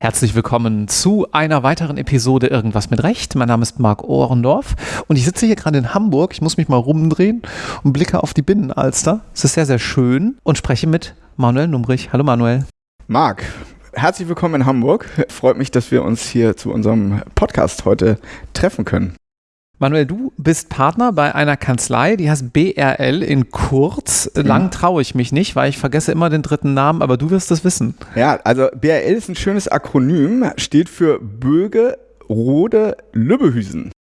Herzlich willkommen zu einer weiteren Episode Irgendwas mit Recht. Mein Name ist Marc Ohrendorf und ich sitze hier gerade in Hamburg. Ich muss mich mal rumdrehen und blicke auf die Binnenalster. Es ist sehr, sehr schön und spreche mit Manuel Numbrich. Hallo Manuel. Marc, herzlich willkommen in Hamburg. Freut mich, dass wir uns hier zu unserem Podcast heute treffen können. Manuel, du bist Partner bei einer Kanzlei, die heißt BRL in kurz. Lang ja. traue ich mich nicht, weil ich vergesse immer den dritten Namen, aber du wirst es wissen. Ja, also BRL ist ein schönes Akronym, steht für Böge, Rode, Lübbehüsen.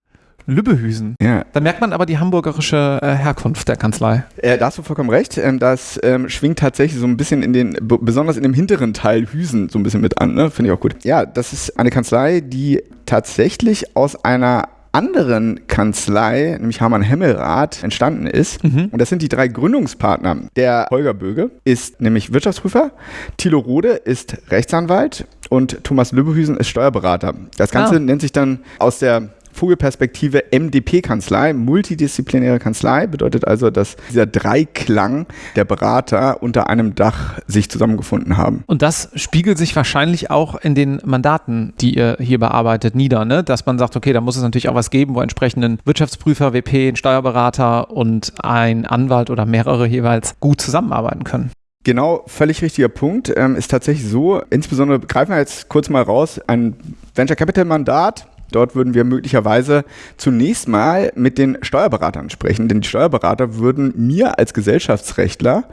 Lübbehüsen. Ja. Da merkt man aber die hamburgerische äh, Herkunft der Kanzlei. Äh, da hast du vollkommen recht. Ähm, das ähm, schwingt tatsächlich so ein bisschen in den, besonders in dem hinteren Teil Hüsen so ein bisschen mit an. Ne? Finde ich auch gut. Ja, das ist eine Kanzlei, die tatsächlich aus einer anderen Kanzlei, nämlich Hamann Hemmelrath, entstanden ist. Mhm. Und das sind die drei Gründungspartner. Der Holger Böge ist nämlich Wirtschaftsprüfer, Thilo Rode ist Rechtsanwalt und Thomas Lübbehüsen ist Steuerberater. Das Ganze ah. nennt sich dann aus der Vogelperspektive MDP-Kanzlei, multidisziplinäre Kanzlei, bedeutet also, dass dieser Dreiklang der Berater unter einem Dach sich zusammengefunden haben. Und das spiegelt sich wahrscheinlich auch in den Mandaten, die ihr hier bearbeitet, nieder, ne? dass man sagt, okay, da muss es natürlich auch was geben, wo entsprechenden Wirtschaftsprüfer, WP, ein Steuerberater und ein Anwalt oder mehrere jeweils gut zusammenarbeiten können. Genau, völlig richtiger Punkt. Ähm, ist tatsächlich so, insbesondere greifen wir jetzt kurz mal raus, ein Venture Capital Mandat Dort würden wir möglicherweise zunächst mal mit den Steuerberatern sprechen, denn die Steuerberater würden mir als Gesellschaftsrechtler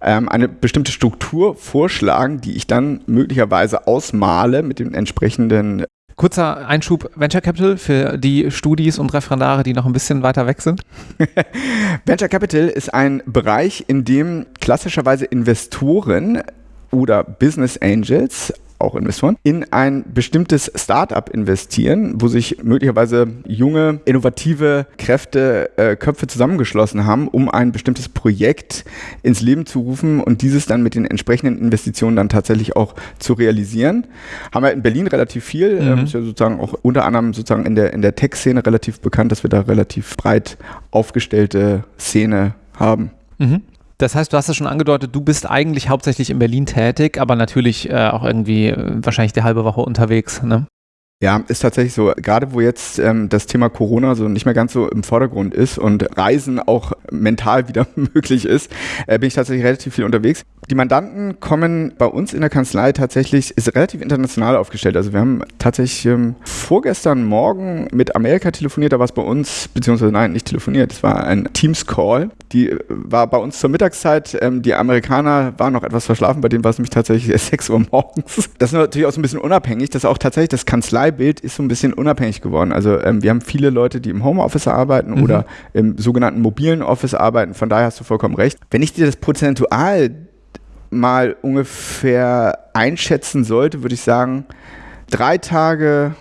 ähm, eine bestimmte Struktur vorschlagen, die ich dann möglicherweise ausmale mit den entsprechenden Kurzer Einschub Venture Capital für die Studis und Referendare, die noch ein bisschen weiter weg sind. Venture Capital ist ein Bereich, in dem klassischerweise Investoren oder Business Angels auch Investoren, in ein bestimmtes Startup investieren, wo sich möglicherweise junge, innovative Kräfte, äh, Köpfe zusammengeschlossen haben, um ein bestimmtes Projekt ins Leben zu rufen und dieses dann mit den entsprechenden Investitionen dann tatsächlich auch zu realisieren. Haben wir in Berlin relativ viel, mhm. ähm, ist ja sozusagen auch unter anderem sozusagen in der, in der Tech-Szene relativ bekannt, dass wir da relativ breit aufgestellte Szene haben. Mhm. Das heißt, du hast es schon angedeutet, du bist eigentlich hauptsächlich in Berlin tätig, aber natürlich äh, auch irgendwie äh, wahrscheinlich die halbe Woche unterwegs. Ne? Ja, ist tatsächlich so. Gerade wo jetzt ähm, das Thema Corona so nicht mehr ganz so im Vordergrund ist und Reisen auch mental wieder möglich ist, äh, bin ich tatsächlich relativ viel unterwegs. Die Mandanten kommen bei uns in der Kanzlei tatsächlich, ist relativ international aufgestellt. Also wir haben tatsächlich ähm, vorgestern Morgen mit Amerika telefoniert, da war es bei uns, beziehungsweise nein, nicht telefoniert, es war ein Teams-Call. Die äh, war bei uns zur Mittagszeit. Ähm, die Amerikaner waren noch etwas verschlafen, bei denen war es nämlich tatsächlich 6 Uhr morgens. Das ist natürlich auch so ein bisschen unabhängig, dass auch tatsächlich das Kanzlei Parteibild ist so ein bisschen unabhängig geworden. Also ähm, wir haben viele Leute, die im Homeoffice arbeiten mhm. oder im sogenannten mobilen Office arbeiten. Von daher hast du vollkommen recht. Wenn ich dir das prozentual mal ungefähr einschätzen sollte, würde ich sagen, drei Tage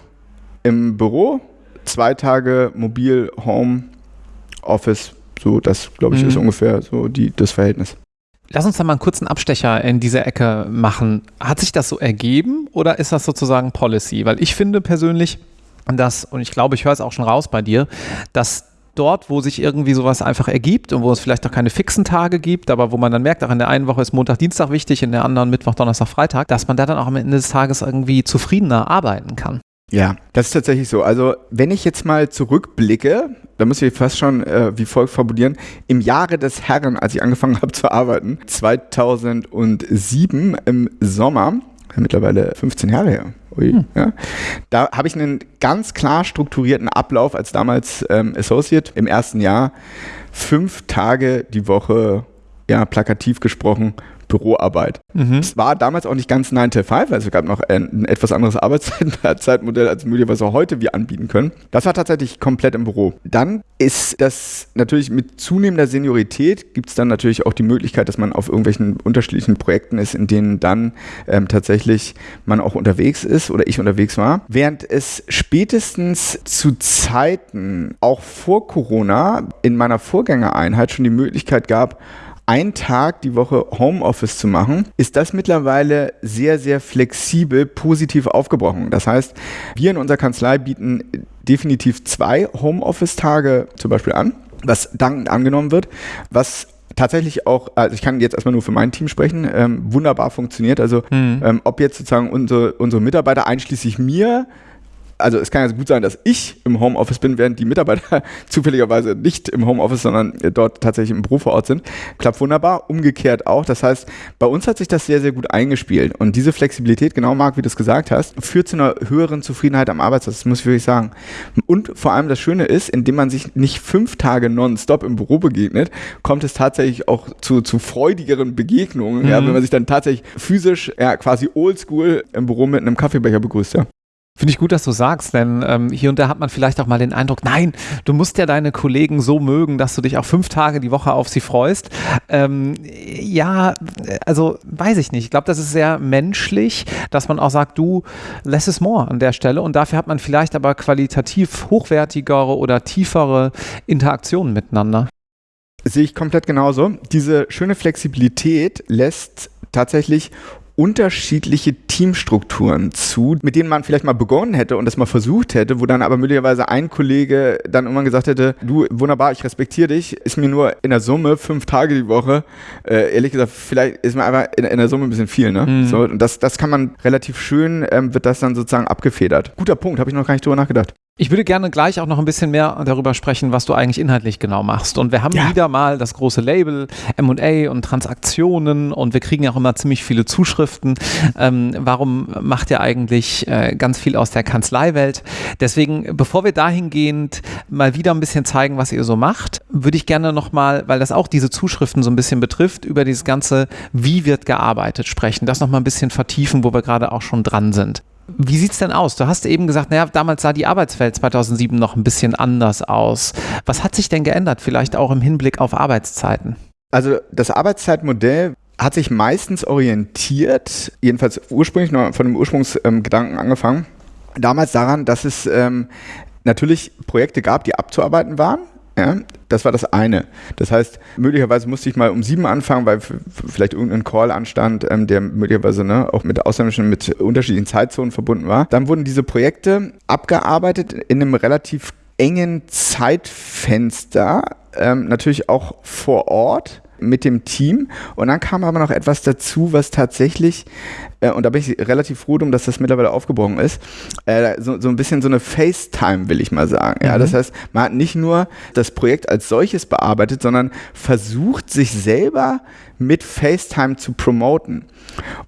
im Büro, zwei Tage mobil, Home, Office. So, das glaube ich mhm. ist ungefähr so die, das Verhältnis. Lass uns da mal einen kurzen Abstecher in diese Ecke machen. Hat sich das so ergeben oder ist das sozusagen Policy? Weil ich finde persönlich, dass, und ich glaube, ich höre es auch schon raus bei dir, dass dort, wo sich irgendwie sowas einfach ergibt und wo es vielleicht auch keine fixen Tage gibt, aber wo man dann merkt, auch in der einen Woche ist Montag, Dienstag wichtig, in der anderen Mittwoch, Donnerstag, Freitag, dass man da dann auch am Ende des Tages irgendwie zufriedener arbeiten kann. Ja, das ist tatsächlich so. Also wenn ich jetzt mal zurückblicke, da muss ich fast schon äh, wie folgt formulieren, im Jahre des Herrn, als ich angefangen habe zu arbeiten, 2007 im Sommer, mittlerweile 15 Jahre her, Ui, hm. ja, da habe ich einen ganz klar strukturierten Ablauf als damals ähm, Associate im ersten Jahr, fünf Tage die Woche, ja, plakativ gesprochen, Büroarbeit. Mhm. Es war damals auch nicht ganz 9 to 5, also es gab noch ein, ein etwas anderes Arbeitszeitmodell, als möglicherweise heute wir anbieten können. Das war tatsächlich komplett im Büro. Dann ist das natürlich mit zunehmender Seniorität gibt es dann natürlich auch die Möglichkeit, dass man auf irgendwelchen unterschiedlichen Projekten ist, in denen dann ähm, tatsächlich man auch unterwegs ist oder ich unterwegs war. Während es spätestens zu Zeiten, auch vor Corona, in meiner Vorgängereinheit schon die Möglichkeit gab, einen Tag die Woche Homeoffice zu machen, ist das mittlerweile sehr, sehr flexibel positiv aufgebrochen. Das heißt, wir in unserer Kanzlei bieten definitiv zwei Homeoffice-Tage zum Beispiel an, was dankend angenommen wird, was tatsächlich auch, also ich kann jetzt erstmal nur für mein Team sprechen, ähm, wunderbar funktioniert. Also mhm. ähm, ob jetzt sozusagen unsere, unsere Mitarbeiter einschließlich mir also es kann ja gut sein, dass ich im Homeoffice bin, während die Mitarbeiter zufälligerweise nicht im Homeoffice, sondern dort tatsächlich im Büro vor Ort sind. Klappt wunderbar. Umgekehrt auch. Das heißt, bei uns hat sich das sehr, sehr gut eingespielt. Und diese Flexibilität, genau Marc, wie du es gesagt hast, führt zu einer höheren Zufriedenheit am Arbeitsplatz. Das muss ich wirklich sagen. Und vor allem das Schöne ist, indem man sich nicht fünf Tage nonstop im Büro begegnet, kommt es tatsächlich auch zu, zu freudigeren Begegnungen, mhm. ja, wenn man sich dann tatsächlich physisch, ja, quasi oldschool im Büro mit einem Kaffeebecher begrüßt. Ja. Finde ich gut, dass du sagst, denn ähm, hier und da hat man vielleicht auch mal den Eindruck, nein, du musst ja deine Kollegen so mögen, dass du dich auch fünf Tage die Woche auf sie freust. Ähm, ja, also weiß ich nicht. Ich glaube, das ist sehr menschlich, dass man auch sagt, du, less is more an der Stelle und dafür hat man vielleicht aber qualitativ hochwertigere oder tiefere Interaktionen miteinander. Sehe ich komplett genauso. Diese schöne Flexibilität lässt tatsächlich unterschiedliche Teamstrukturen zu, mit denen man vielleicht mal begonnen hätte und das mal versucht hätte, wo dann aber möglicherweise ein Kollege dann irgendwann gesagt hätte, du, wunderbar, ich respektiere dich, ist mir nur in der Summe fünf Tage die Woche, äh, ehrlich gesagt, vielleicht ist mir einfach in, in der Summe ein bisschen viel, ne? Mhm. So, und das, das kann man relativ schön, ähm, wird das dann sozusagen abgefedert. Guter Punkt, habe ich noch gar nicht drüber nachgedacht. Ich würde gerne gleich auch noch ein bisschen mehr darüber sprechen, was du eigentlich inhaltlich genau machst. Und wir haben ja. wieder mal das große Label MA und Transaktionen und wir kriegen auch immer ziemlich viele Zuschriften. Ähm, warum macht ihr eigentlich äh, ganz viel aus der Kanzleiwelt? Deswegen, bevor wir dahingehend mal wieder ein bisschen zeigen, was ihr so macht, würde ich gerne nochmal, weil das auch diese Zuschriften so ein bisschen betrifft, über dieses ganze, wie wird gearbeitet sprechen. Das nochmal ein bisschen vertiefen, wo wir gerade auch schon dran sind. Wie sieht es denn aus? Du hast eben gesagt, naja, damals sah die Arbeitswelt 2007 noch ein bisschen anders aus. Was hat sich denn geändert, vielleicht auch im Hinblick auf Arbeitszeiten? Also das Arbeitszeitmodell hat sich meistens orientiert, jedenfalls ursprünglich noch von dem Ursprungsgedanken ähm, angefangen, damals daran, dass es ähm, natürlich Projekte gab, die abzuarbeiten waren ja, das war das eine. Das heißt, möglicherweise musste ich mal um sieben anfangen, weil vielleicht irgendein Call anstand, ähm, der möglicherweise ne, auch mit Ausländischen, mit unterschiedlichen Zeitzonen verbunden war. Dann wurden diese Projekte abgearbeitet in einem relativ engen Zeitfenster, ähm, natürlich auch vor Ort mit dem Team. Und dann kam aber noch etwas dazu, was tatsächlich, äh, und da bin ich relativ froh drum, dass das mittlerweile aufgebrochen ist, äh, so, so ein bisschen so eine FaceTime, will ich mal sagen. Mhm. Ja, das heißt, man hat nicht nur das Projekt als solches bearbeitet, sondern versucht, sich selber mit FaceTime zu promoten.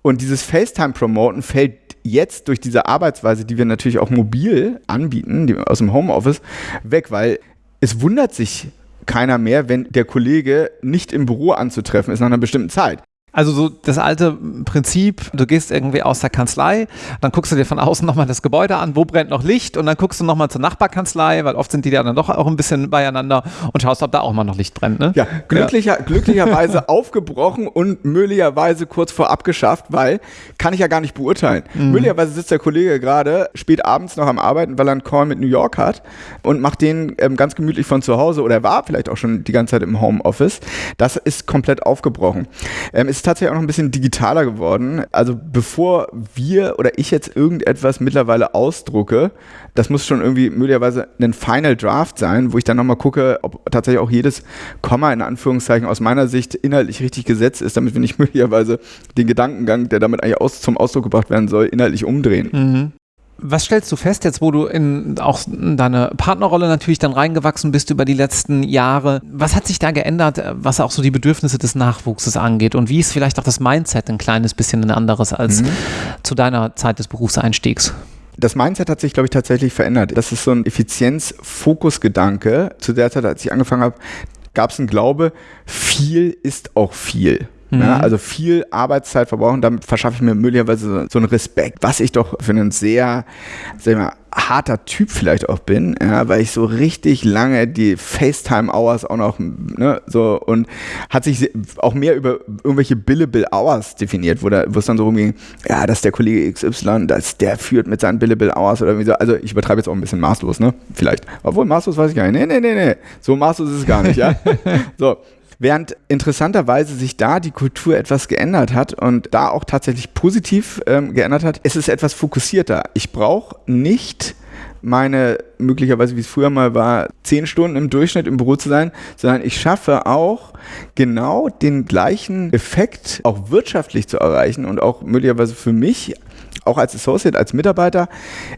Und dieses FaceTime-Promoten fällt jetzt durch diese Arbeitsweise, die wir natürlich auch mobil anbieten, die, aus dem Homeoffice, weg, weil es wundert sich keiner mehr, wenn der Kollege nicht im Büro anzutreffen ist nach einer bestimmten Zeit. Also so das alte Prinzip, du gehst irgendwie aus der Kanzlei, dann guckst du dir von außen nochmal das Gebäude an, wo brennt noch Licht und dann guckst du nochmal zur Nachbarkanzlei, weil oft sind die ja dann doch auch ein bisschen beieinander und schaust, ob da auch mal noch Licht brennt. Ne? Ja, glücklicher, ja. glücklicherweise aufgebrochen und möglicherweise kurz vor abgeschafft, weil kann ich ja gar nicht beurteilen. Mhm. Möglicherweise sitzt der Kollege gerade spät abends noch am Arbeiten, weil er einen Call mit New York hat und macht den ähm, ganz gemütlich von zu Hause oder war vielleicht auch schon die ganze Zeit im Homeoffice. Das ist komplett aufgebrochen. Ähm, ist tatsächlich auch noch ein bisschen digitaler geworden. Also bevor wir oder ich jetzt irgendetwas mittlerweile ausdrucke, das muss schon irgendwie möglicherweise ein Final Draft sein, wo ich dann nochmal gucke, ob tatsächlich auch jedes Komma in Anführungszeichen aus meiner Sicht inhaltlich richtig gesetzt ist, damit wir nicht möglicherweise den Gedankengang, der damit eigentlich aus, zum Ausdruck gebracht werden soll, inhaltlich umdrehen. Mhm. Was stellst du fest jetzt, wo du in auch in deine Partnerrolle natürlich dann reingewachsen bist über die letzten Jahre? Was hat sich da geändert, was auch so die Bedürfnisse des Nachwuchses angeht? Und wie ist vielleicht auch das Mindset ein kleines bisschen ein anderes als mhm. zu deiner Zeit des Berufseinstiegs? Das Mindset hat sich, glaube ich, tatsächlich verändert. Das ist so ein Effizienz-Fokus-Gedanke. Zu der Zeit, als ich angefangen habe, gab es einen Glaube, viel ist auch viel. Mhm. Ja, also viel Arbeitszeit verbrauchen, damit verschaffe ich mir möglicherweise so einen Respekt, was ich doch für einen sehr, sag ich mal, harter Typ vielleicht auch bin, ja, weil ich so richtig lange die FaceTime-Hours auch noch, ne, so und hat sich auch mehr über irgendwelche Billable Hours definiert, wo, da, wo es dann so rumging, ja, dass der Kollege XY, dass der führt mit seinen Billable Hours oder wie so, also ich übertreibe jetzt auch ein bisschen maßlos, ne, vielleicht, obwohl maßlos weiß ich gar nicht, nee, nee, nee, nee, so maßlos ist es gar nicht, ja, so, Während interessanterweise sich da die Kultur etwas geändert hat und da auch tatsächlich positiv ähm, geändert hat, ist es etwas fokussierter. Ich brauche nicht meine möglicherweise, wie es früher mal war, zehn Stunden im Durchschnitt im Büro zu sein, sondern ich schaffe auch genau den gleichen Effekt auch wirtschaftlich zu erreichen und auch möglicherweise für mich auch als Associate, als Mitarbeiter,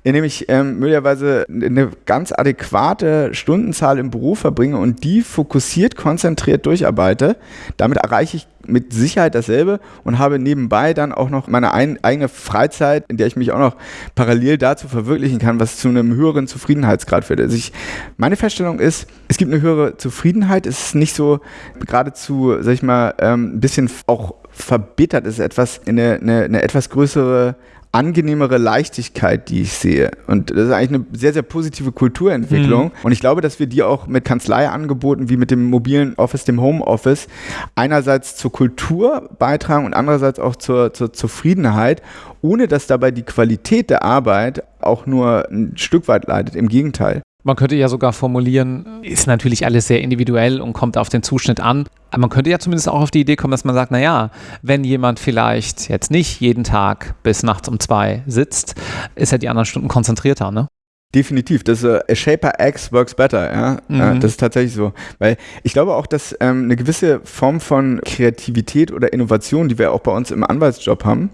indem ich ähm, möglicherweise eine ganz adäquate Stundenzahl im Beruf verbringe und die fokussiert, konzentriert durcharbeite. Damit erreiche ich mit Sicherheit dasselbe und habe nebenbei dann auch noch meine ein, eigene Freizeit, in der ich mich auch noch parallel dazu verwirklichen kann, was zu einem höheren Zufriedenheitsgrad führt. Also ich, meine Feststellung ist, es gibt eine höhere Zufriedenheit, es ist nicht so geradezu, sag ich mal, ähm, ein bisschen auch verbittert, es ist etwas, eine, eine, eine etwas größere angenehmere Leichtigkeit, die ich sehe. Und das ist eigentlich eine sehr, sehr positive Kulturentwicklung. Mhm. Und ich glaube, dass wir die auch mit Kanzleiangeboten wie mit dem mobilen Office, dem Homeoffice, einerseits zur Kultur beitragen und andererseits auch zur, zur Zufriedenheit, ohne dass dabei die Qualität der Arbeit auch nur ein Stück weit leidet. Im Gegenteil. Man könnte ja sogar formulieren, ist natürlich alles sehr individuell und kommt auf den Zuschnitt an. Aber man könnte ja zumindest auch auf die Idee kommen, dass man sagt, naja, wenn jemand vielleicht jetzt nicht jeden Tag bis nachts um zwei sitzt, ist er die anderen Stunden konzentrierter, ne? Definitiv, das a Shaper X works better, ja. Mhm. das ist tatsächlich so. Weil ich glaube auch, dass ähm, eine gewisse Form von Kreativität oder Innovation, die wir auch bei uns im Anwaltsjob haben,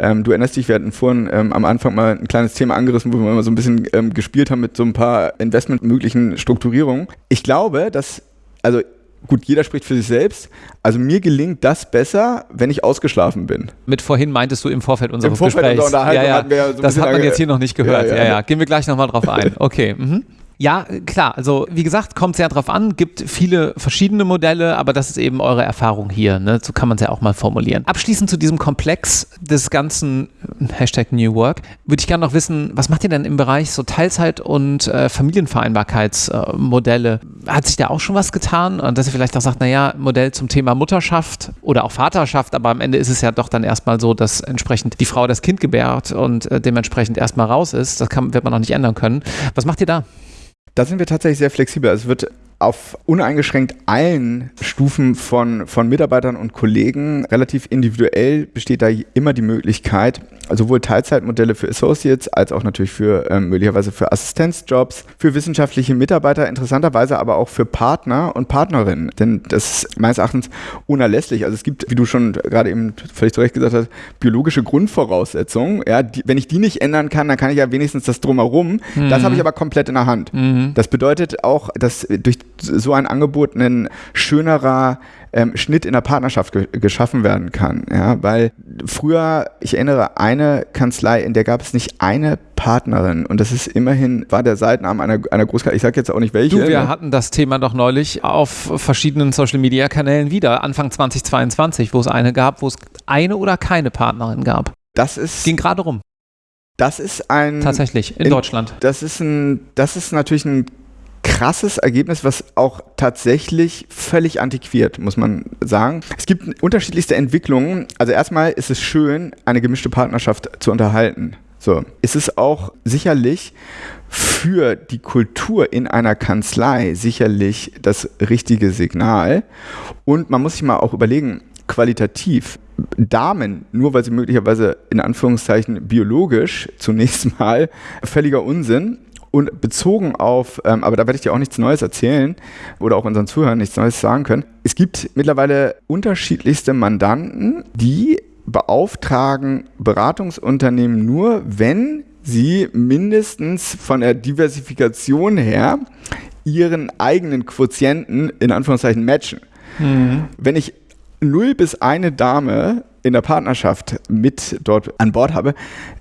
ähm, du erinnerst dich, wir hatten vorhin ähm, am Anfang mal ein kleines Thema angerissen, wo wir mal so ein bisschen ähm, gespielt haben mit so ein paar investmentmöglichen Strukturierungen. Ich glaube, dass, also gut, jeder spricht für sich selbst. Also mir gelingt das besser, wenn ich ausgeschlafen bin. Mit vorhin meintest du im Vorfeld unseres Im Vorfeld Gesprächs. Unserer ja, ja. ja so das hat man jetzt hier noch nicht gehört. Ja, ja. ja, ja. Gehen wir gleich nochmal drauf ein. Okay. Mhm. Ja, klar. Also wie gesagt, kommt sehr drauf an, gibt viele verschiedene Modelle, aber das ist eben eure Erfahrung hier. Ne? So kann man es ja auch mal formulieren. Abschließend zu diesem Komplex des ganzen Hashtag New Work würde ich gerne noch wissen, was macht ihr denn im Bereich so Teilzeit- und äh, Familienvereinbarkeitsmodelle? Äh, Hat sich da auch schon was getan? Und dass ihr vielleicht auch sagt, naja, Modell zum Thema Mutterschaft oder auch Vaterschaft, aber am Ende ist es ja doch dann erstmal so, dass entsprechend die Frau das Kind gebärt und äh, dementsprechend erstmal raus ist. Das kann, wird man noch nicht ändern können. Was macht ihr da? Da sind wir tatsächlich sehr flexibel. Also es wird auf uneingeschränkt allen Stufen von, von Mitarbeitern und Kollegen relativ individuell besteht da immer die Möglichkeit, sowohl Teilzeitmodelle für Associates als auch natürlich für ähm, möglicherweise für Assistenzjobs, für wissenschaftliche Mitarbeiter, interessanterweise aber auch für Partner und Partnerinnen. Denn das ist meines Erachtens unerlässlich. Also es gibt, wie du schon gerade eben völlig zu Recht gesagt hast, biologische Grundvoraussetzungen. Ja, die, wenn ich die nicht ändern kann, dann kann ich ja wenigstens das drumherum. Mhm. Das habe ich aber komplett in der Hand. Mhm. Das bedeutet auch, dass durch so ein Angebot ein schönerer ähm, Schnitt in der Partnerschaft ge geschaffen werden kann. Ja, weil früher, ich erinnere, eine Kanzlei, in der gab es nicht eine Partnerin und das ist immerhin, war der Seitenarm einer, einer Großkanzlei, ich sage jetzt auch nicht welche. Du, wir ne? hatten das Thema doch neulich auf verschiedenen Social-Media-Kanälen wieder, Anfang 2022, wo es eine gab, wo es eine oder keine Partnerin gab. Das ist... Ging gerade rum. Das ist ein. Tatsächlich, in, in, Deutschland. Das ist ein, das ist natürlich ein krasses Ergebnis, was auch tatsächlich völlig antiquiert, muss man sagen. Es gibt unterschiedlichste Entwicklungen. Also erstmal ist es schön, eine gemischte Partnerschaft zu unterhalten. So, ist es auch sicherlich für die Kultur in einer Kanzlei sicherlich das richtige Signal. Und man muss sich mal auch überlegen, qualitativ, Damen, nur weil sie möglicherweise in Anführungszeichen biologisch zunächst mal völliger Unsinn, und bezogen auf, ähm, aber da werde ich dir auch nichts Neues erzählen oder auch unseren Zuhörern nichts Neues sagen können. Es gibt mittlerweile unterschiedlichste Mandanten, die beauftragen Beratungsunternehmen nur, wenn sie mindestens von der Diversifikation her ihren eigenen Quotienten in Anführungszeichen matchen. Mhm. Wenn ich null bis eine Dame in der Partnerschaft mit dort an Bord habe,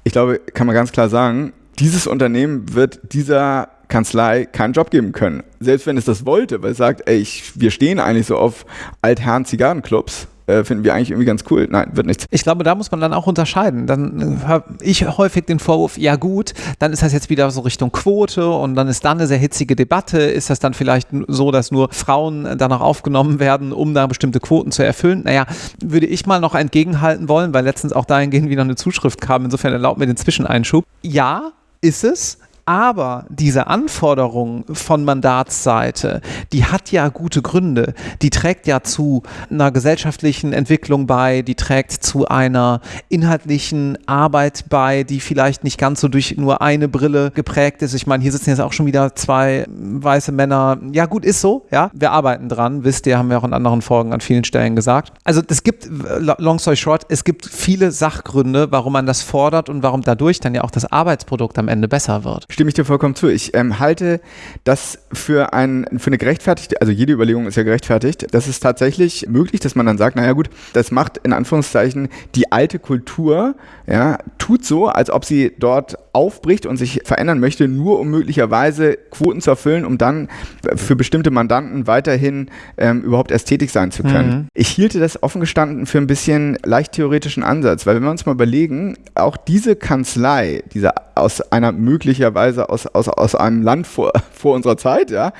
ich glaube, kann man ganz klar sagen, dieses Unternehmen wird dieser Kanzlei keinen Job geben können. Selbst wenn es das wollte, weil es sagt, ey, ich, wir stehen eigentlich so auf Altherren Zigarrenclubs, äh, finden wir eigentlich irgendwie ganz cool. Nein, wird nichts. Ich glaube, da muss man dann auch unterscheiden. Dann äh, habe ich häufig den Vorwurf, ja gut, dann ist das jetzt wieder so Richtung Quote und dann ist da eine sehr hitzige Debatte. Ist das dann vielleicht so, dass nur Frauen danach aufgenommen werden, um da bestimmte Quoten zu erfüllen? Naja, würde ich mal noch entgegenhalten wollen, weil letztens auch dahingehend wieder eine Zuschrift kam. Insofern erlaubt mir den Zwischeneinschub. Ja, ist es. Aber diese Anforderung von Mandatsseite, die hat ja gute Gründe. Die trägt ja zu einer gesellschaftlichen Entwicklung bei, die trägt zu einer inhaltlichen Arbeit bei, die vielleicht nicht ganz so durch nur eine Brille geprägt ist. Ich meine, hier sitzen jetzt auch schon wieder zwei weiße Männer. Ja, gut, ist so, ja. Wir arbeiten dran, wisst ihr, haben wir auch in anderen Folgen an vielen Stellen gesagt. Also es gibt, long story short, es gibt viele Sachgründe, warum man das fordert und warum dadurch dann ja auch das Arbeitsprodukt am Ende besser wird. Stimme ich dir vollkommen zu. Ich ähm, halte das für, ein, für eine gerechtfertigte, also jede Überlegung ist ja gerechtfertigt. Das ist tatsächlich möglich, dass man dann sagt, naja gut, das macht in Anführungszeichen die alte Kultur, ja, tut so, als ob sie dort aufbricht und sich verändern möchte, nur um möglicherweise Quoten zu erfüllen, um dann für bestimmte Mandanten weiterhin ähm, überhaupt ästhetisch sein zu können. Mhm. Ich hielte das offen gestanden für ein bisschen leicht theoretischen Ansatz, weil wenn wir uns mal überlegen, auch diese Kanzlei, diese aus einer möglicherweise aus, aus, aus einem Land vor, vor unserer Zeit, ja,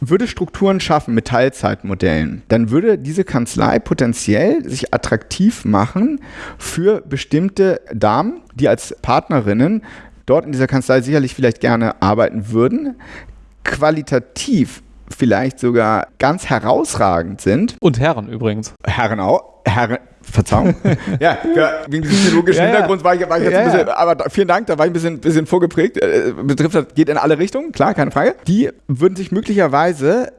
würde Strukturen schaffen mit Teilzeitmodellen, dann würde diese Kanzlei potenziell sich attraktiv machen für bestimmte Damen, die als Partnerinnen dort in dieser Kanzlei sicherlich vielleicht gerne arbeiten würden, qualitativ vielleicht sogar ganz herausragend sind. Und Herren übrigens. Herren auch. Herren, Verzeihung. ja, wegen diesem theologischen ja, Hintergrund war ich, war ich jetzt ja, ein bisschen, aber vielen Dank, da war ich ein bisschen, bisschen vorgeprägt. Äh, betrifft das, geht in alle Richtungen, klar, keine Frage. Die würden sich möglicherweise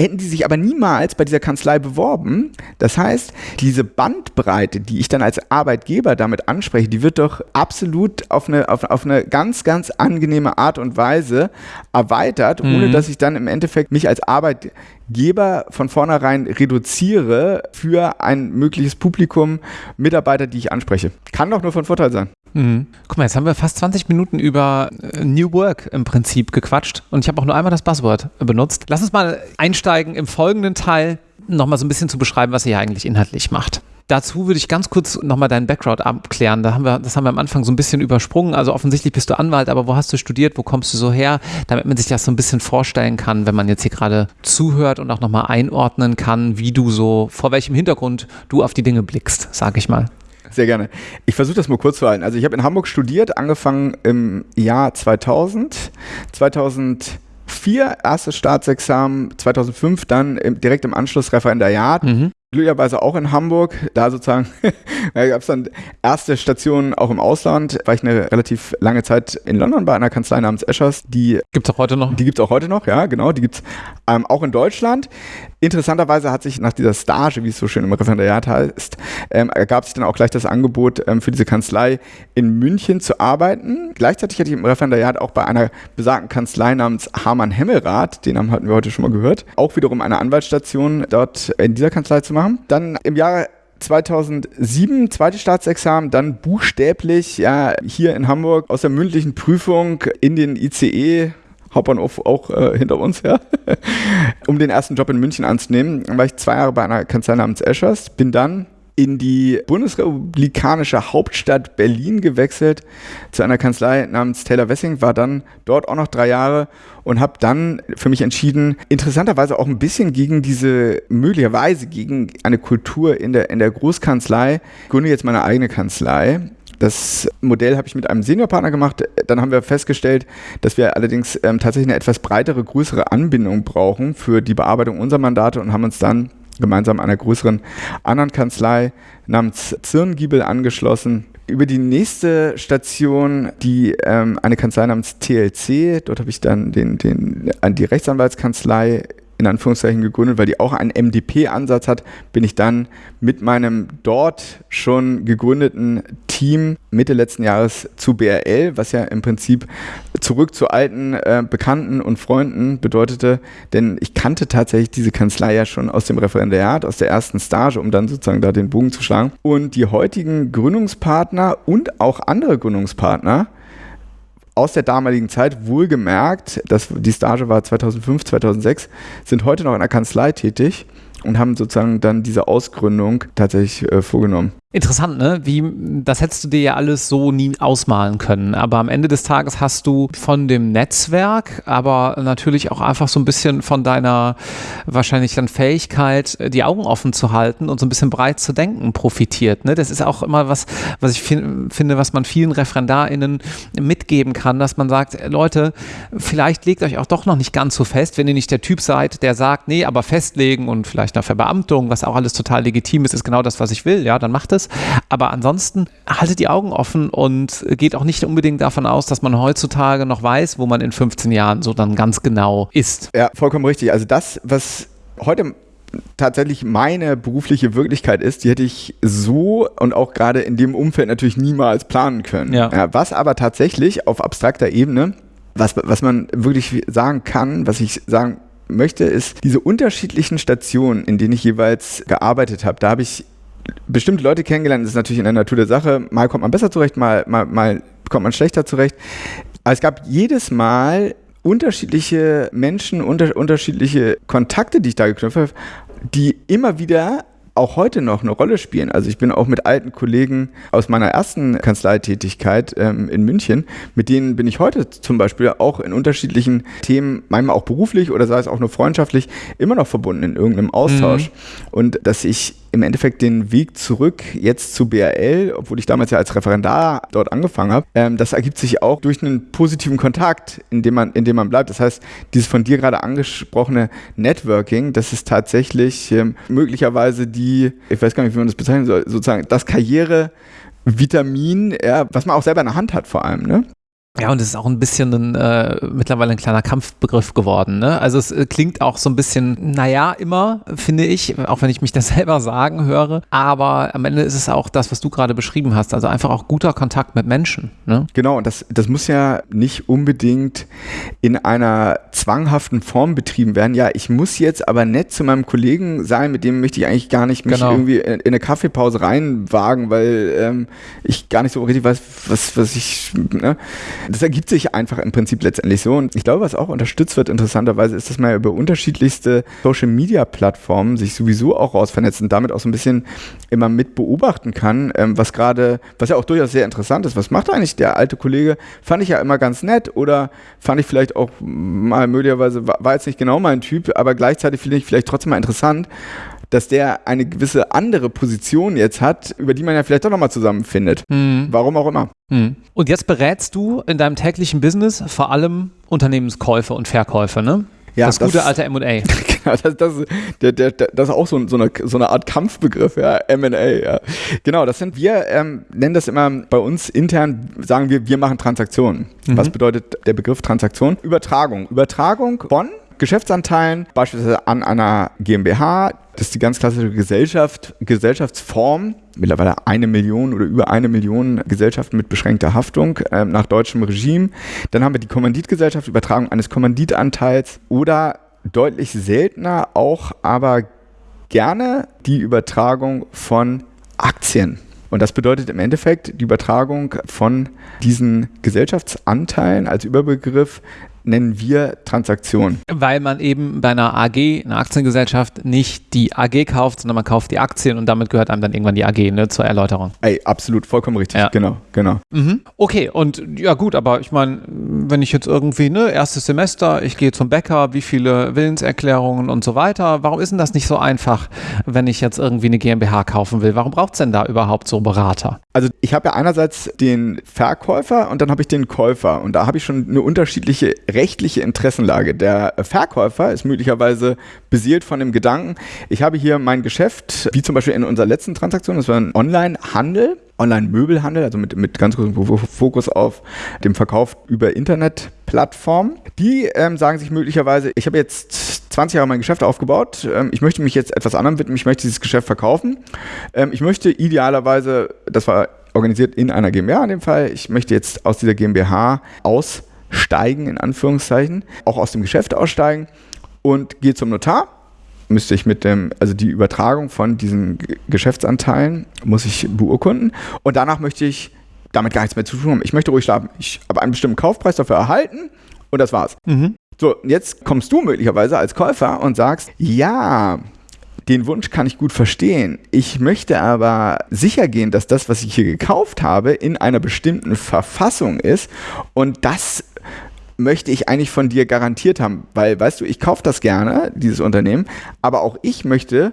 hätten die sich aber niemals bei dieser Kanzlei beworben. Das heißt, diese Bandbreite, die ich dann als Arbeitgeber damit anspreche, die wird doch absolut auf eine, auf, auf eine ganz, ganz angenehme Art und Weise erweitert, mhm. ohne dass ich dann im Endeffekt mich als Arbeitgeber von vornherein reduziere für ein mögliches Publikum Mitarbeiter, die ich anspreche. Kann doch nur von Vorteil sein. Mhm. Guck mal, jetzt haben wir fast 20 Minuten über äh, New Work im Prinzip gequatscht und ich habe auch nur einmal das Buzzword benutzt. Lass uns mal einsteigen im folgenden Teil, nochmal so ein bisschen zu beschreiben, was ihr hier eigentlich inhaltlich macht. Dazu würde ich ganz kurz nochmal deinen Background abklären. Da haben wir, das haben wir am Anfang so ein bisschen übersprungen. Also offensichtlich bist du Anwalt, aber wo hast du studiert? Wo kommst du so her? Damit man sich das so ein bisschen vorstellen kann, wenn man jetzt hier gerade zuhört und auch nochmal einordnen kann, wie du so, vor welchem Hintergrund du auf die Dinge blickst, sage ich mal. Sehr gerne. Ich versuche das mal kurz zu halten. Also ich habe in Hamburg studiert, angefangen im Jahr 2000. 2004 erstes Staatsexamen, 2005 dann direkt im Anschluss Referendariat. Mhm glücklicherweise auch in Hamburg. Da sozusagen da gab es dann erste Stationen auch im Ausland. War ich eine relativ lange Zeit in London bei einer Kanzlei namens Eschers. Die gibt es auch heute noch? Die gibt es auch heute noch, ja, genau. Die gibt es ähm, auch in Deutschland. Interessanterweise hat sich nach dieser Stage, wie es so schön im Referendariat heißt, ähm, ergab sich dann auch gleich das Angebot, ähm, für diese Kanzlei in München zu arbeiten. Gleichzeitig hatte ich im Referendariat auch bei einer besagten Kanzlei namens Hamann Hemmelrath, den Namen hatten wir heute schon mal gehört, auch wiederum eine Anwaltsstation dort in dieser Kanzlei zu machen machen. Dann im Jahre 2007 zweites Staatsexamen, dann buchstäblich ja hier in Hamburg aus der mündlichen Prüfung in den ICE Hauptbahnhof auch äh, hinter uns, ja, um den ersten Job in München anzunehmen. Dann war ich zwei Jahre bei einer Kanzlei namens Eschers, bin dann in die bundesrepublikanische Hauptstadt Berlin gewechselt zu einer Kanzlei namens Taylor Wessing, war dann dort auch noch drei Jahre und habe dann für mich entschieden, interessanterweise auch ein bisschen gegen diese, möglicherweise gegen eine Kultur in der, in der Großkanzlei, gründe jetzt meine eigene Kanzlei. Das Modell habe ich mit einem Seniorpartner gemacht. Dann haben wir festgestellt, dass wir allerdings ähm, tatsächlich eine etwas breitere, größere Anbindung brauchen für die Bearbeitung unserer Mandate und haben uns dann gemeinsam einer größeren anderen Kanzlei namens Zirngiebel angeschlossen. Über die nächste Station, die ähm, eine Kanzlei namens TLC, dort habe ich dann den, den, die Rechtsanwaltskanzlei in Anführungszeichen gegründet, weil die auch einen MDP-Ansatz hat, bin ich dann mit meinem dort schon gegründeten Team Mitte letzten Jahres zu BRL, was ja im Prinzip zurück zu alten äh, Bekannten und Freunden bedeutete, denn ich kannte tatsächlich diese Kanzlei ja schon aus dem Referendariat, aus der ersten Stage, um dann sozusagen da den Bogen zu schlagen. Und die heutigen Gründungspartner und auch andere Gründungspartner, aus der damaligen Zeit, wohlgemerkt, dass die Stage war 2005, 2006, sind heute noch in der Kanzlei tätig und haben sozusagen dann diese Ausgründung tatsächlich äh, vorgenommen. Interessant, ne? Wie, das hättest du dir ja alles so nie ausmalen können. Aber am Ende des Tages hast du von dem Netzwerk, aber natürlich auch einfach so ein bisschen von deiner wahrscheinlich dann Fähigkeit, die Augen offen zu halten und so ein bisschen breit zu denken, profitiert. Ne? Das ist auch immer was, was ich finde, was man vielen ReferendarInnen mitgeben kann, dass man sagt, Leute, vielleicht legt euch auch doch noch nicht ganz so fest, wenn ihr nicht der Typ seid, der sagt, nee, aber festlegen und vielleicht nach Verbeamtung, was auch alles total legitim ist, ist genau das, was ich will, ja, dann macht es. Aber ansonsten haltet die Augen offen und geht auch nicht unbedingt davon aus, dass man heutzutage noch weiß, wo man in 15 Jahren so dann ganz genau ist. Ja, vollkommen richtig. Also das, was heute tatsächlich meine berufliche Wirklichkeit ist, die hätte ich so und auch gerade in dem Umfeld natürlich niemals planen können. Ja. Ja, was aber tatsächlich auf abstrakter Ebene, was, was man wirklich sagen kann, was ich sagen möchte, ist diese unterschiedlichen Stationen, in denen ich jeweils gearbeitet habe. Da habe ich bestimmte Leute kennengelernt, das ist natürlich in der Natur der Sache. Mal kommt man besser zurecht, mal, mal, mal kommt man schlechter zurecht. Aber es gab jedes Mal unterschiedliche Menschen, unter, unterschiedliche Kontakte, die ich da geknüpft habe, die immer wieder auch heute noch eine Rolle spielen. Also ich bin auch mit alten Kollegen aus meiner ersten Kanzleitätigkeit ähm, in München, mit denen bin ich heute zum Beispiel auch in unterschiedlichen Themen, manchmal auch beruflich oder sei es auch nur freundschaftlich, immer noch verbunden in irgendeinem Austausch. Mhm. Und dass ich im Endeffekt den Weg zurück jetzt zu BRL, obwohl ich damals ja als Referendar dort angefangen habe, ähm, das ergibt sich auch durch einen positiven Kontakt, in dem man, in dem man bleibt. Das heißt, dieses von dir gerade angesprochene Networking, das ist tatsächlich ähm, möglicherweise die, ich weiß gar nicht, wie man das bezeichnen soll, sozusagen das Karriere-Vitamin, ja, was man auch selber in der Hand hat vor allem. Ne? Ja, und es ist auch ein bisschen ein, äh, mittlerweile ein kleiner Kampfbegriff geworden. Ne? Also es äh, klingt auch so ein bisschen, naja, immer, finde ich, auch wenn ich mich das selber sagen höre. Aber am Ende ist es auch das, was du gerade beschrieben hast. Also einfach auch guter Kontakt mit Menschen. Ne? Genau, und das, das muss ja nicht unbedingt in einer zwanghaften Form betrieben werden. Ja, ich muss jetzt aber nett zu meinem Kollegen sein, mit dem möchte ich eigentlich gar nicht mich genau. irgendwie in, in, eine Kaffeepause reinwagen, weil ähm, ich gar nicht so richtig weiß, was, was ich. Ne? Das ergibt sich einfach im Prinzip letztendlich so. Und ich glaube, was auch unterstützt wird, interessanterweise, ist, dass man über unterschiedlichste Social-Media-Plattformen sich sowieso auch raus vernetzt und damit auch so ein bisschen immer mit beobachten kann, ähm, was gerade, was ja auch durchaus sehr interessant ist. Was macht eigentlich der alte Kollege? Fand ich ja immer ganz nett oder fand ich vielleicht auch mal möglicherweise, war jetzt nicht genau mein Typ, aber gleichzeitig finde ich vielleicht trotzdem mal interessant dass der eine gewisse andere Position jetzt hat, über die man ja vielleicht doch nochmal zusammenfindet. Mhm. Warum auch immer. Mhm. Und jetzt berätst du in deinem täglichen Business vor allem Unternehmenskäufe und Verkäufe, ne? Ja, das, das gute alte MA. Genau, das, das, der, der, das ist auch so, so, eine, so eine Art Kampfbegriff, ja, MA. Ja. Genau, das sind wir, ähm, nennen das immer bei uns intern, sagen wir, wir machen Transaktionen. Mhm. Was bedeutet der Begriff Transaktion? Übertragung. Übertragung von Geschäftsanteilen, beispielsweise an einer GmbH. Das ist die ganz klassische Gesellschaft, Gesellschaftsform. Mittlerweile eine Million oder über eine Million Gesellschaften mit beschränkter Haftung äh, nach deutschem Regime. Dann haben wir die Kommanditgesellschaft, Übertragung eines Kommanditanteils oder deutlich seltener auch, aber gerne die Übertragung von Aktien. Und das bedeutet im Endeffekt die Übertragung von diesen Gesellschaftsanteilen als Überbegriff nennen wir Transaktion. Weil man eben bei einer AG, einer Aktiengesellschaft, nicht die AG kauft, sondern man kauft die Aktien und damit gehört einem dann irgendwann die AG, ne, zur Erläuterung. Ey, absolut, vollkommen richtig. Ja. Genau, genau. Mhm. Okay, und ja gut, aber ich meine, wenn ich jetzt irgendwie, ne, erstes Semester, ich gehe zum Bäcker, wie viele Willenserklärungen und so weiter, warum ist denn das nicht so einfach, wenn ich jetzt irgendwie eine GmbH kaufen will? Warum braucht es denn da überhaupt so Berater? Also ich habe ja einerseits den Verkäufer und dann habe ich den Käufer und da habe ich schon eine unterschiedliche rechtliche Interessenlage. Der Verkäufer ist möglicherweise beseelt von dem Gedanken, ich habe hier mein Geschäft, wie zum Beispiel in unserer letzten Transaktion, das war ein Online-Handel, Online-Möbelhandel, also mit, mit ganz großem Fokus auf dem Verkauf über Internetplattformen. Die ähm, sagen sich möglicherweise, ich habe jetzt 20 Jahre mein Geschäft aufgebaut, ähm, ich möchte mich jetzt etwas anderem widmen, ich möchte dieses Geschäft verkaufen. Ähm, ich möchte idealerweise, das war organisiert in einer GmbH in dem Fall, ich möchte jetzt aus dieser GmbH aus steigen, in Anführungszeichen, auch aus dem Geschäft aussteigen und gehe zum Notar. Müsste ich mit dem, also die Übertragung von diesen Geschäftsanteilen muss ich beurkunden und danach möchte ich damit gar nichts mehr zu tun haben. Ich möchte ruhig schlafen. Ich habe einen bestimmten Kaufpreis dafür erhalten und das war's. Mhm. So, jetzt kommst du möglicherweise als Käufer und sagst, ja, Den Wunsch kann ich gut verstehen. Ich möchte aber sicher gehen, dass das, was ich hier gekauft habe, in einer bestimmten Verfassung ist und das möchte ich eigentlich von dir garantiert haben, weil, weißt du, ich kaufe das gerne, dieses Unternehmen, aber auch ich möchte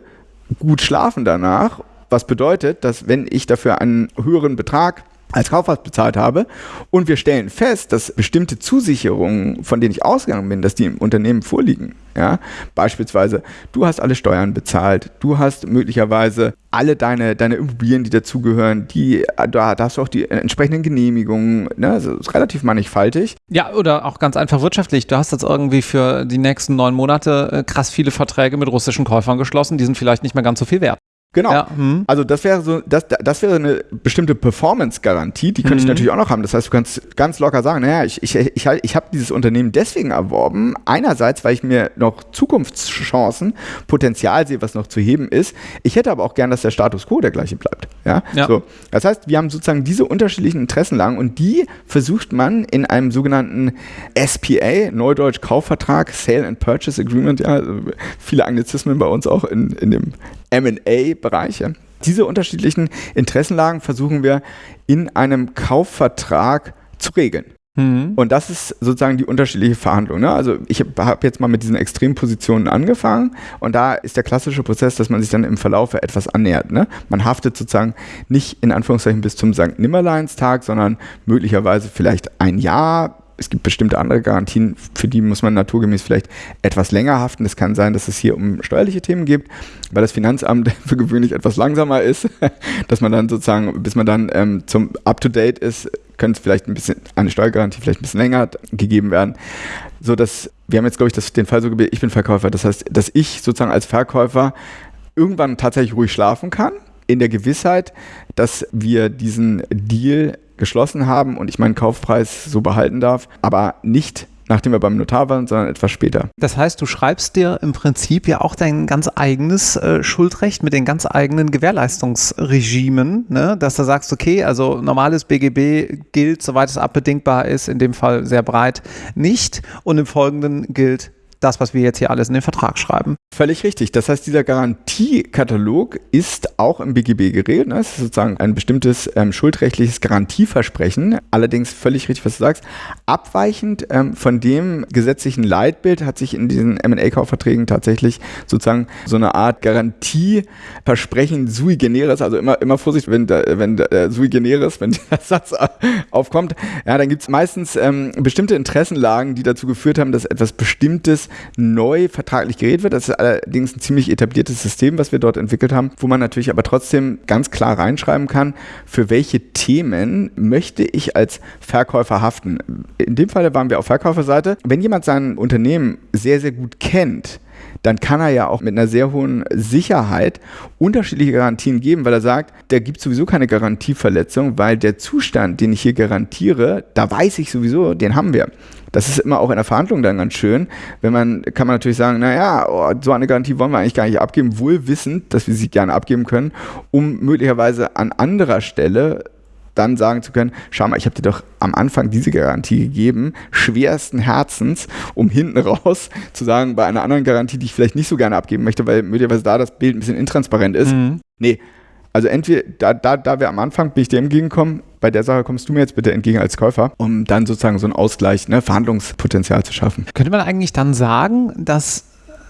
gut schlafen danach, was bedeutet, dass wenn ich dafür einen höheren Betrag als Kaufhaus bezahlt habe und wir stellen fest, dass bestimmte Zusicherungen, von denen ich ausgegangen bin, dass die im Unternehmen vorliegen. Ja? Beispielsweise, du hast alle Steuern bezahlt, du hast möglicherweise alle deine, deine Immobilien, die dazugehören, die, da, da hast du auch die entsprechenden Genehmigungen, ne? also ist relativ mannigfaltig. Ja, oder auch ganz einfach wirtschaftlich. Du hast jetzt irgendwie für die nächsten neun Monate äh, krass viele Verträge mit russischen Käufern geschlossen, die sind vielleicht nicht mehr ganz so viel wert. Genau. Ja, hm. Also das wäre so, das, das wäre eine bestimmte Performance-Garantie, die könnte mhm. ich natürlich auch noch haben. Das heißt, du kannst ganz locker sagen, naja, ich, ich, ich, ich habe dieses Unternehmen deswegen erworben. Einerseits, weil ich mir noch Zukunftschancen, Potenzial sehe, was noch zu heben ist. Ich hätte aber auch gern, dass der Status quo der gleiche bleibt. Ja? ja. So. Das heißt, wir haben sozusagen diese unterschiedlichen Interessenlagen und die versucht man in einem sogenannten SPA, Neudeutsch Kaufvertrag, Sale and Purchase Agreement, ja, also viele Anglizismen bei uns auch in, in dem MA-Bereiche. Diese unterschiedlichen Interessenlagen versuchen wir in einem Kaufvertrag zu regeln. Mhm. Und das ist sozusagen die unterschiedliche Verhandlung. Ne? Also ich habe jetzt mal mit diesen Extrempositionen angefangen und da ist der klassische Prozess, dass man sich dann im Verlauf etwas annähert. Ne? Man haftet sozusagen nicht in Anführungszeichen bis zum St. Nimmerleinstag, sondern möglicherweise vielleicht ein Jahr es gibt bestimmte andere Garantien, für die muss man naturgemäß vielleicht etwas länger haften. Es kann sein, dass es hier um steuerliche Themen geht, weil das Finanzamt für gewöhnlich etwas langsamer ist, dass man dann sozusagen, bis man dann ähm, zum Up-to-Date ist, könnte vielleicht ein bisschen, eine Steuergarantie vielleicht ein bisschen länger gegeben werden. So dass, wir haben jetzt, glaube ich, das, den Fall so gebildet, ich bin Verkäufer. Das heißt, dass ich sozusagen als Verkäufer irgendwann tatsächlich ruhig schlafen kann, in der Gewissheit, dass wir diesen Deal geschlossen haben und ich meinen Kaufpreis so behalten darf, aber nicht nachdem wir beim Notar waren, sondern etwas später. Das heißt, du schreibst dir im Prinzip ja auch dein ganz eigenes äh, Schuldrecht mit den ganz eigenen Gewährleistungsregimen, ne? dass du sagst, okay, also normales BGB gilt, soweit es abbedingbar ist, in dem Fall sehr breit nicht und im Folgenden gilt das, was wir jetzt hier alles in den Vertrag schreiben. Völlig richtig. Das heißt, dieser Garantiekatalog ist auch im BGB geregelt. Ne? Das ist sozusagen ein bestimmtes ähm, schuldrechtliches Garantieversprechen. Allerdings völlig richtig, was du sagst. Abweichend ähm, von dem gesetzlichen Leitbild hat sich in diesen M&A-Kaufverträgen tatsächlich sozusagen so eine Art Garantieversprechen sui generis, also immer, immer Vorsicht, wenn, wenn äh, sui generis, wenn der Satz aufkommt, ja, dann gibt es meistens ähm, bestimmte Interessenlagen, die dazu geführt haben, dass etwas Bestimmtes neu vertraglich geregelt wird. Das ist allerdings ein ziemlich etabliertes System, was wir dort entwickelt haben, wo man natürlich aber trotzdem ganz klar reinschreiben kann, für welche Themen möchte ich als Verkäufer haften. In dem Fall waren wir auf Verkäuferseite. Wenn jemand sein Unternehmen sehr, sehr gut kennt, dann kann er ja auch mit einer sehr hohen Sicherheit unterschiedliche Garantien geben, weil er sagt, da gibt sowieso keine Garantieverletzung, weil der Zustand, den ich hier garantiere, da weiß ich sowieso, den haben wir. Das ist immer auch in der Verhandlung dann ganz schön. Wenn man, kann man natürlich sagen, naja, oh, so eine Garantie wollen wir eigentlich gar nicht abgeben, wohl wissend, dass wir sie gerne abgeben können, um möglicherweise an anderer Stelle dann sagen zu können, schau mal, ich habe dir doch am Anfang diese Garantie gegeben, schwersten Herzens, um hinten raus zu sagen, bei einer anderen Garantie, die ich vielleicht nicht so gerne abgeben möchte, weil möglicherweise da das Bild ein bisschen intransparent ist. Mhm. Nee, also entweder, da, da, da wir am Anfang bin ich dir entgegengekommen, bei der Sache kommst du mir jetzt bitte entgegen als Käufer, um dann sozusagen so einen Ausgleich, ne, Verhandlungspotenzial zu schaffen. Könnte man eigentlich dann sagen, dass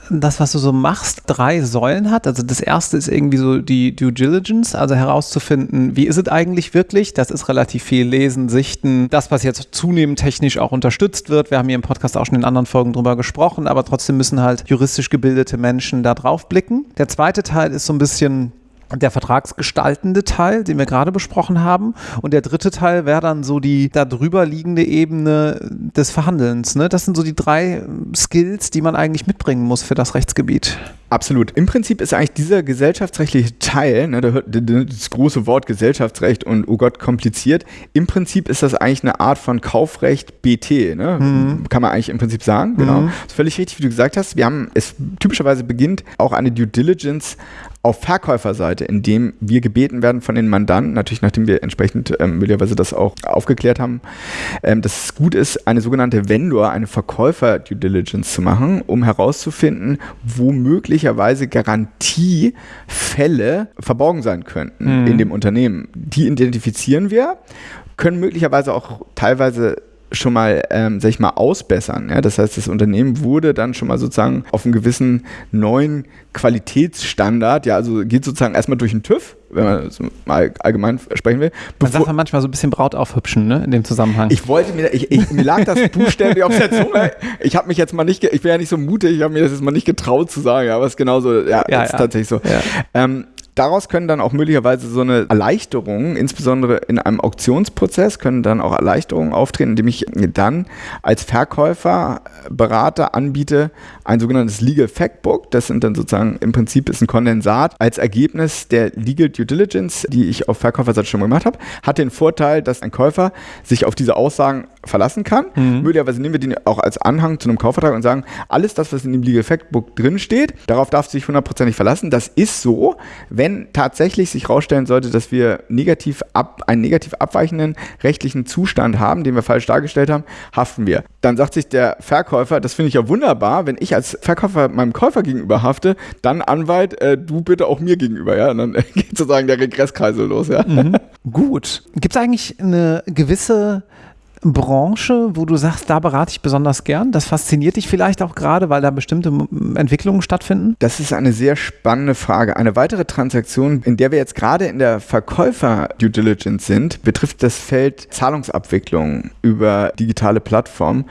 das, was du so machst, drei Säulen hat. Also das erste ist irgendwie so die Due Diligence, also herauszufinden, wie ist es eigentlich wirklich. Das ist relativ viel Lesen, Sichten, das, was jetzt zunehmend technisch auch unterstützt wird. Wir haben hier im Podcast auch schon in anderen Folgen drüber gesprochen, aber trotzdem müssen halt juristisch gebildete Menschen da drauf blicken. Der zweite Teil ist so ein bisschen der vertragsgestaltende Teil, den wir gerade besprochen haben. Und der dritte Teil wäre dann so die darüber liegende Ebene des Verhandelns. Ne? Das sind so die drei Skills, die man eigentlich mitbringen muss für das Rechtsgebiet. Absolut. Im Prinzip ist eigentlich dieser gesellschaftsrechtliche Teil, ne, das große Wort Gesellschaftsrecht und oh Gott, kompliziert, im Prinzip ist das eigentlich eine Art von Kaufrecht BT, ne? Mhm. kann man eigentlich im Prinzip sagen. Genau. Mhm. Das ist völlig richtig, wie du gesagt hast. Wir haben, es typischerweise beginnt auch eine Due Diligence auf Verkäuferseite, indem wir gebeten werden von den Mandanten, natürlich nachdem wir entsprechend ähm, möglicherweise das auch aufgeklärt haben, ähm, dass es gut ist, eine sogenannte Vendor, eine Verkäufer-Due Diligence zu machen, um herauszufinden, wo möglicherweise Garantiefälle verborgen sein könnten mhm. in dem Unternehmen. Die identifizieren wir, können möglicherweise auch teilweise schon mal, ähm, sag ich mal, ausbessern. Ja? Das heißt, das Unternehmen wurde dann schon mal sozusagen auf einen gewissen neuen Qualitätsstandard, ja, also geht sozusagen erstmal durch den TÜV, wenn man so mal allgemein sprechen will. Man sagt man manchmal so ein bisschen Braut aufhübschen, ne, in dem Zusammenhang. Ich wollte mir, ich, ich, mir lag das buchstäblich auf der Zunge. Ich habe mich jetzt mal nicht, ich bin ja nicht so mutig, ich habe mir das jetzt mal nicht getraut zu sagen, aber es ist genauso, ja, ja, ist ja. tatsächlich so. Ja. Ähm, daraus können dann auch möglicherweise so eine Erleichterung, insbesondere in einem Auktionsprozess, können dann auch Erleichterungen auftreten, indem ich dann als Verkäufer, Berater anbiete, ein sogenanntes Legal Factbook. Das sind dann sozusagen im Prinzip ist ein Kondensat als Ergebnis der Legal Due Diligence, die ich auf Verkäuferseite schon gemacht habe, hat den Vorteil, dass ein Käufer sich auf diese Aussagen verlassen kann. Mhm. Möglicherweise nehmen wir den auch als Anhang zu einem Kaufvertrag und sagen, alles das, was in dem Legal Factbook drin steht, darauf darf sich hundertprozentig verlassen. Das ist so, wenn tatsächlich sich herausstellen sollte, dass wir negativ ab, einen negativ abweichenden rechtlichen Zustand haben, den wir falsch dargestellt haben, haften wir. Dann sagt sich der Verkäufer, das finde ich ja wunderbar, wenn ich als Verkäufer meinem Käufer gegenüber hafte, dann Anwalt, äh, du bitte auch mir gegenüber, ja. Und dann geht sozusagen der Regresskreisel los, ja. Mhm. Gut. Gibt es eigentlich eine gewisse Branche, wo du sagst, da berate ich besonders gern? Das fasziniert dich vielleicht auch gerade, weil da bestimmte Entwicklungen stattfinden? Das ist eine sehr spannende Frage. Eine weitere Transaktion, in der wir jetzt gerade in der Verkäufer-Due Diligence sind, betrifft das Feld Zahlungsabwicklung über digitale Plattformen.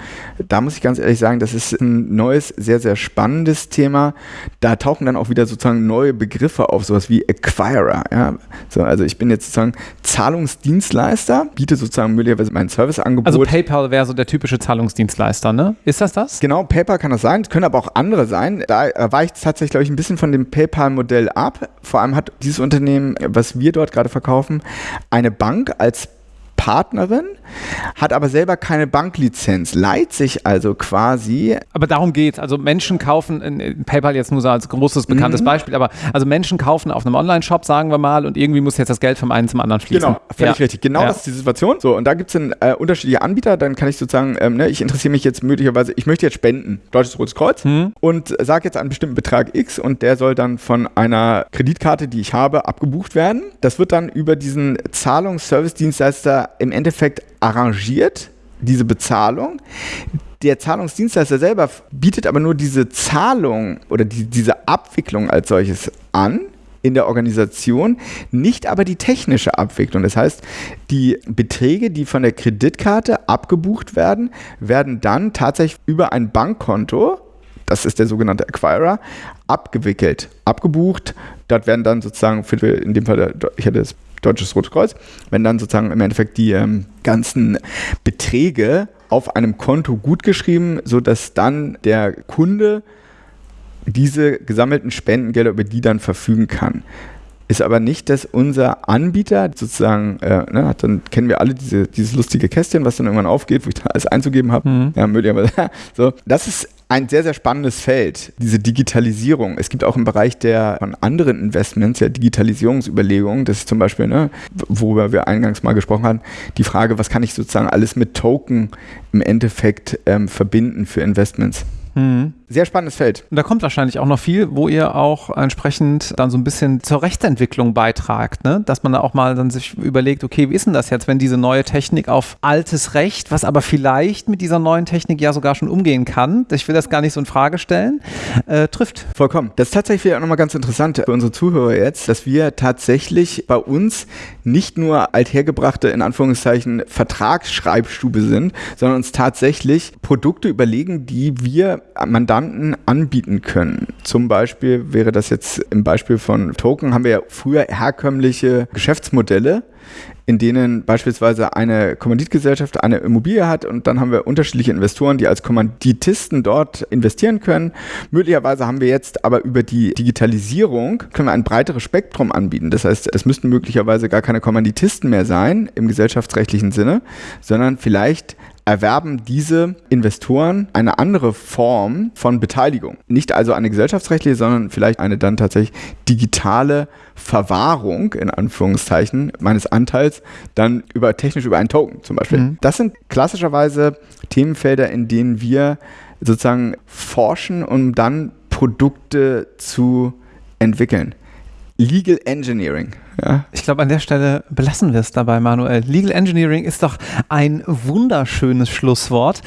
Da muss ich ganz ehrlich sagen, das ist ein neues, sehr, sehr spannendes Thema. Da tauchen dann auch wieder sozusagen neue Begriffe auf, sowas wie Acquirer. Ja? So, also ich bin jetzt sozusagen Zahlungsdienstleister, biete sozusagen möglicherweise meinen Service an Angebot. Also PayPal wäre so der typische Zahlungsdienstleister, ne? Ist das das? Genau, PayPal kann das sein. Es können aber auch andere sein. Da weicht es tatsächlich, glaube ich, ein bisschen von dem PayPal-Modell ab. Vor allem hat dieses Unternehmen, was wir dort gerade verkaufen, eine Bank als Partnerin, hat aber selber keine Banklizenz, leiht sich also quasi. Aber darum geht Also Menschen kaufen, in PayPal jetzt nur so als großes bekanntes mhm. Beispiel, aber also Menschen kaufen auf einem Online-Shop, sagen wir mal, und irgendwie muss jetzt das Geld vom einen zum anderen fließen. Genau, völlig ja. richtig. Genau ja. das ist die Situation. So, und da gibt es äh, unterschiedliche Anbieter, dann kann ich sozusagen, ähm, ne, ich interessiere mich jetzt möglicherweise, ich möchte jetzt spenden, Deutsches Rotes Kreuz, mhm. und sage jetzt einen bestimmten Betrag X und der soll dann von einer Kreditkarte, die ich habe, abgebucht werden. Das wird dann über diesen Zahlungsservice-Dienstleister im Endeffekt arrangiert, diese Bezahlung. Der Zahlungsdienstleister selber bietet aber nur diese Zahlung oder die, diese Abwicklung als solches an in der Organisation, nicht aber die technische Abwicklung. Das heißt, die Beträge, die von der Kreditkarte abgebucht werden, werden dann tatsächlich über ein Bankkonto, das ist der sogenannte Acquirer, abgewickelt, abgebucht. Dort werden dann sozusagen, für, in dem Fall, ich hatte das Deutsches Rotes Kreuz, wenn dann sozusagen im Endeffekt die ähm, ganzen Beträge auf einem Konto gutgeschrieben, sodass dann der Kunde diese gesammelten Spendengelder über die dann verfügen kann. Ist aber nicht, dass unser Anbieter sozusagen, äh, ne, dann kennen wir alle diese, dieses lustige Kästchen, was dann irgendwann aufgeht, wo ich da alles einzugeben habe. Mhm. Ja, möglicherweise. so, das ist ein sehr, sehr spannendes Feld, diese Digitalisierung. Es gibt auch im Bereich der von anderen Investments ja Digitalisierungsüberlegungen. Das ist zum Beispiel, ne, worüber wir eingangs mal gesprochen haben, die Frage, was kann ich sozusagen alles mit Token im Endeffekt ähm, verbinden für Investments. Mhm. Sehr spannendes Feld. Und da kommt wahrscheinlich auch noch viel, wo ihr auch entsprechend dann so ein bisschen zur Rechtsentwicklung beitragt, ne? dass man da auch mal dann sich überlegt, okay, wie ist denn das jetzt, wenn diese neue Technik auf altes Recht, was aber vielleicht mit dieser neuen Technik ja sogar schon umgehen kann, ich will das gar nicht so in Frage stellen, äh, trifft. Vollkommen. Das ist tatsächlich auch nochmal ganz interessant für unsere Zuhörer jetzt, dass wir tatsächlich bei uns nicht nur althergebrachte, in Anführungszeichen, Vertragsschreibstube sind, sondern uns tatsächlich Produkte überlegen, die wir Mandanten anbieten können. Zum Beispiel wäre das jetzt im Beispiel von Token, haben wir ja früher herkömmliche Geschäftsmodelle, in denen beispielsweise eine Kommanditgesellschaft eine Immobilie hat und dann haben wir unterschiedliche Investoren, die als Kommanditisten dort investieren können. Möglicherweise haben wir jetzt aber über die Digitalisierung können wir ein breiteres Spektrum anbieten. Das heißt, es müssten möglicherweise gar keine Kommanditisten mehr sein im gesellschaftsrechtlichen Sinne, sondern vielleicht erwerben diese Investoren eine andere Form von Beteiligung. Nicht also eine gesellschaftsrechtliche, sondern vielleicht eine dann tatsächlich digitale Verwahrung in Anführungszeichen meines Anteils dann über technisch über einen Token zum Beispiel. Mhm. Das sind klassischerweise Themenfelder, in denen wir sozusagen forschen, um dann Produkte zu entwickeln. Legal Engineering. Ja. Ich glaube, an der Stelle belassen wir es dabei, Manuel. Legal Engineering ist doch ein wunderschönes Schlusswort.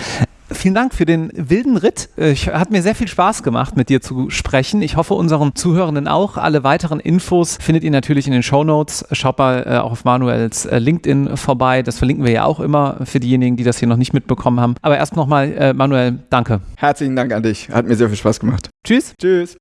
Vielen Dank für den wilden Ritt. Ich, hat mir sehr viel Spaß gemacht, mit dir zu sprechen. Ich hoffe, unseren Zuhörenden auch. Alle weiteren Infos findet ihr natürlich in den Show Notes. Schaut mal äh, auch auf Manuels äh, LinkedIn vorbei. Das verlinken wir ja auch immer für diejenigen, die das hier noch nicht mitbekommen haben. Aber erst nochmal, äh, Manuel, danke. Herzlichen Dank an dich. Hat mir sehr viel Spaß gemacht. Tschüss. Tschüss.